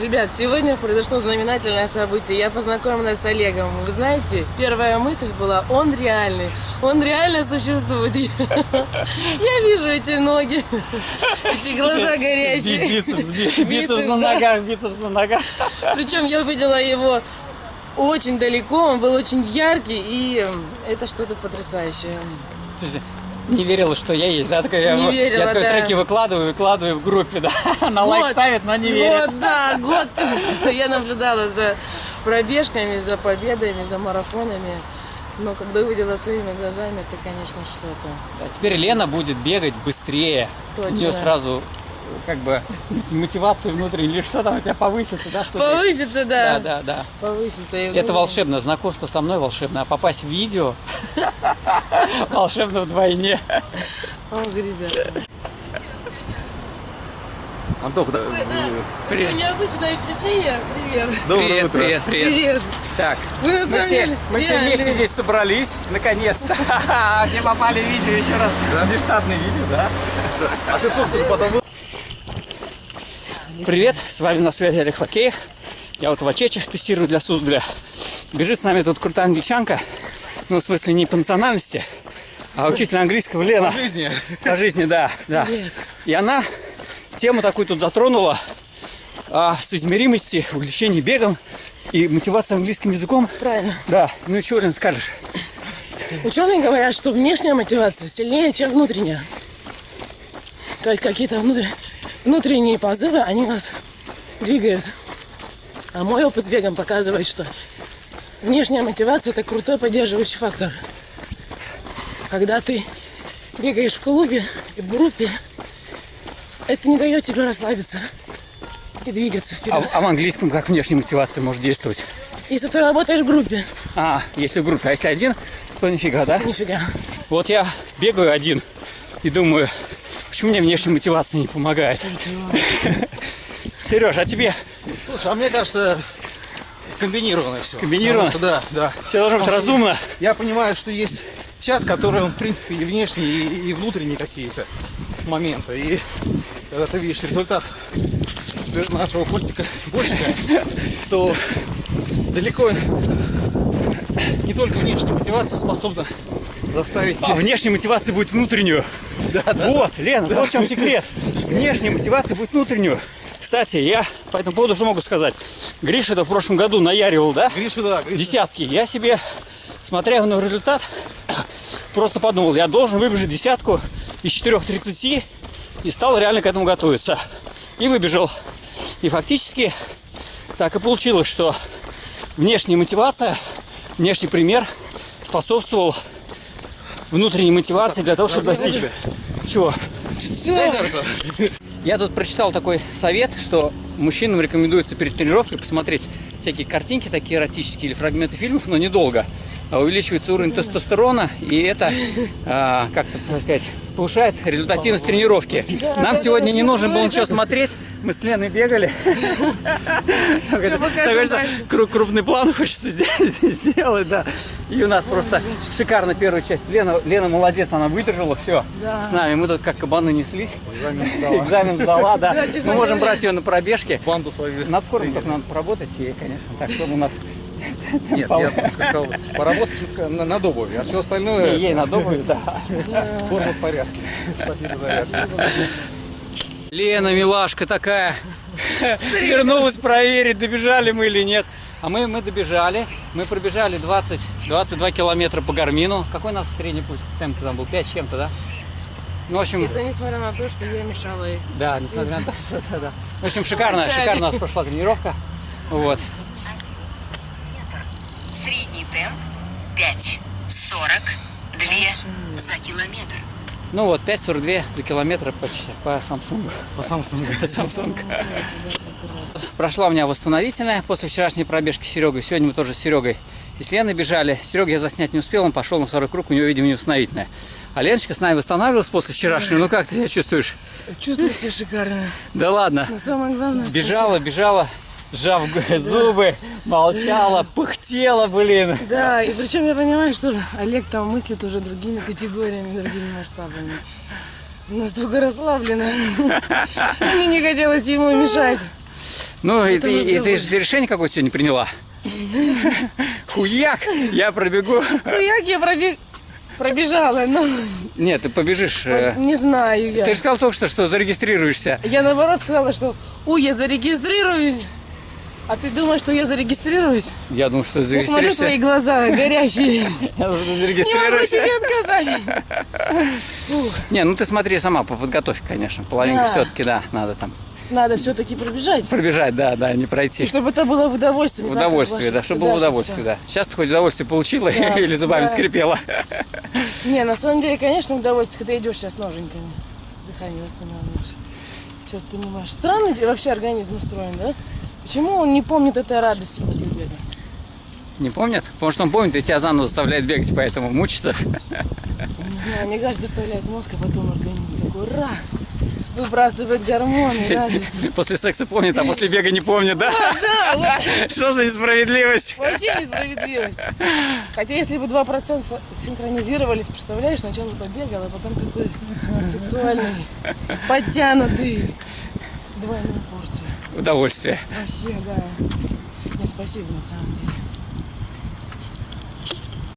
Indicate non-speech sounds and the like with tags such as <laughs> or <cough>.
Ребят, сегодня произошло знаменательное событие. Я познакомилась с Олегом. Вы знаете, первая мысль была, он реальный. Он реально существует. <laughs> Я вижу эти ноги, <laughs> эти глаза горячие. Бицепс, бицепс на ногах, бицепс на ногах. Причем я увидела его очень далеко, он был очень яркий, и это что-то потрясающее. Слушайте, не верила, что я есть, да? Такая, Не я, верила, я такой да. треки выкладываю, выкладываю в группе, да? <laughs> На лайк Год, ставит, но не верит. Год, да, год. <laughs> Я наблюдала за пробежками, за победами, за марафонами. Но когда увидела своими глазами, это, конечно, что-то. А теперь Лена будет бегать быстрее. У нее Точно. сразу как бы мотивация внутренняя, или что там у тебя повысится, да? Повысится, да. Да, да, да. Повысится. И Это волшебно, знакомство со мной волшебно, а попасть в видео <laughs> волшебно вдвойне. Ох, ребята. Антох, да, Такое необычное ощущение. Привет. доброе привет, утро. привет, привет. Привет. Так, Вы на мы все, мы все вместе здесь собрались, наконец-то. <laughs> Все попали в видео еще раз. Да? Нештатное видео, да? А ты фотку потом Привет, с вами на связи Олег Факеев. Я вот в Ачечах тестирую для Суздаля. Бежит с нами тут крутая англичанка. Ну, в смысле, не по национальности, а учитель английского Лена. в жизни. <laughs> По жизни, да, да. Привет. И она тему такую тут затронула о соизмеримости увлечения бегом и мотивации английским языком. Правильно. Да, ну и что, Лен, скажешь? Ученые говорят, что внешняя мотивация сильнее, чем внутренняя. То есть какие-то внутр- внутренние позывы, они нас двигают. А мой опыт с бегом показывает, что внешняя мотивация – это крутой поддерживающий фактор. Когда ты бегаешь в клубе и в группе, это не дает тебе расслабиться и двигаться А, вперед. а в английском как внешняя мотивация может действовать? Если ты работаешь в группе, А, если в группе, а если один, то нифига, да? нифига. Вот я бегаю один и думаю, почему мне внешняя мотивация не помогает? <laughs> Сереж, а тебе Слушай, а мне кажется, комбинированное все. Комбинировано? Да, да. все должно быть разумно? Я понимаю, что есть чат, который, он, в принципе, и внешний, и, и внутренние какие-то моменты. И когда ты видишь результат нашего Костика Гочика, то далеко не только внешняя мотивация способна заставить А внешняя мотивация будет внутреннюю. Вот, Лена, вот в чем секрет. Внешняя мотивация будет внутреннюю. Кстати, я по этому поводу что могу сказать. Гриша это в прошлом году наяривал, да? Гриша, да, Гриша. Десятки. Я себе, смотря на результат, просто подумал, я должен выбежать десятку из 4.30 и стал реально к этому готовиться. И выбежал. И фактически так и получилось, что внешняя мотивация, внешний пример способствовал внутренней мотивации для того, чтобы достичь чего? Я тут прочитал такой совет, что мужчинам рекомендуется перед тренировкой посмотреть всякие картинки такие эротические или фрагменты фильмов, но недолго. А Увеличивается уровень тестостерона, и это, а, как-то, так сказать, повышает результативность тренировки. Нам сегодня не нужно было ничего смотреть, мы с Леной бегали. Крупный план хочется <laughs> сделать, да. И у нас просто шикарно первая часть. Лена, Лена молодец, она выдержала все Да. с нами. Мы тут как кабаны неслись. Экзамен сдала. Да. Мы можем брать ее на пробежке. Банду свою. Над формой только надо поработать, и, конечно, так, чтобы у нас Нет, я сказал, поработать на- над обувью, а все остальное ей надо обувь, да. <laughs> форма в порядке. Спасибо за это. Лена, милашка такая, вернулась проверить, добежали мы или нет. А мы, мы добежали, мы пробежали 20, 22 километра по гармину. Какой у нас средний пульс темп там был? 5 с чем-то, да? Ну, в общем, Это несмотря на то, что я мешала ей. Да, несмотря на то, что да, да. В общем, шикарно, шикарно у нас прошла тренировка. Вот. Средний темп 5. 42 за километр. Ну вот, 5,42 за километр по, по Samsung. По Samsung. По Samsung. Прошла у меня восстановительная после вчерашней пробежки с Серегой. Сегодня мы тоже с Серегой и с Леной бежали. Серега я заснять не успел, он пошел на второй круг, у него, видимо, не восстановительная. А Леночка с нами восстанавливалась после вчерашнего. Ну как ты себя чувствуешь? Чувствую себя шикарно. Да ладно. Но самое главное, Бежала, бежала, сжав зубы, молчала, пыхтела, блин. Да, и причем я понимаю, что Олег там мыслит уже другими категориями, другими масштабами. настолько расслаблена. <laughs> Мне не хотелось ему мешать. Ну, и ты, и ты же решение какое-то сегодня приняла. <laughs> Хуяк! Я пробегу. Ну, як я пробег... пробежала, но Нет, ты побежишь. э, не знаю я. Ты же сказал только что, что зарегистрируешься. Я наоборот сказала, что ой, я зарегистрируюсь. А ты думаешь, что я зарегистрируюсь? Я думал, что Я смотрю зарегистрируешься. твои глаза горящие. <laughs> Не могу Зарегистрируешься. себе отказать. <laughs> Не, ну ты смотри сама по подготовке, конечно. Половинку Да. все-таки, да, надо там Надо все-таки пробежать. пробежать, да, да, не И пройти. чтобы это было в удовольствие. как Удовольствие, да, чтобы было дальше удовольствие, да. Сейчас ты хоть удовольствие получила Да, <laughs> или зубами да. скрипела. <laughs> Не, на самом деле, конечно, удовольствие, когда идешь сейчас ноженьками. Дыхание восстанавливаешь. Сейчас понимаешь. Странный вообще организм устроен, да? Почему он не помнит этой радости после бега? Не помнят? Потому что он помнит и тебя заново заставляет бегать, поэтому мучится. <laughs> Не знаю, мне кажется, заставляет мозг, а потом организм такой раз, выбрасывает гормоны, радуется. <laughs> После секса помнит, а после бега не помнит, да? Да, <laughs> Что за несправедливость? вообще несправедливость. Хотя если бы 2% со- синхронизировались, представляешь, сначала побегал, а потом такой сексуальный, подтянутый, двойную порцию. Удовольствие. Вообще, да. Не, спасибо на самом деле.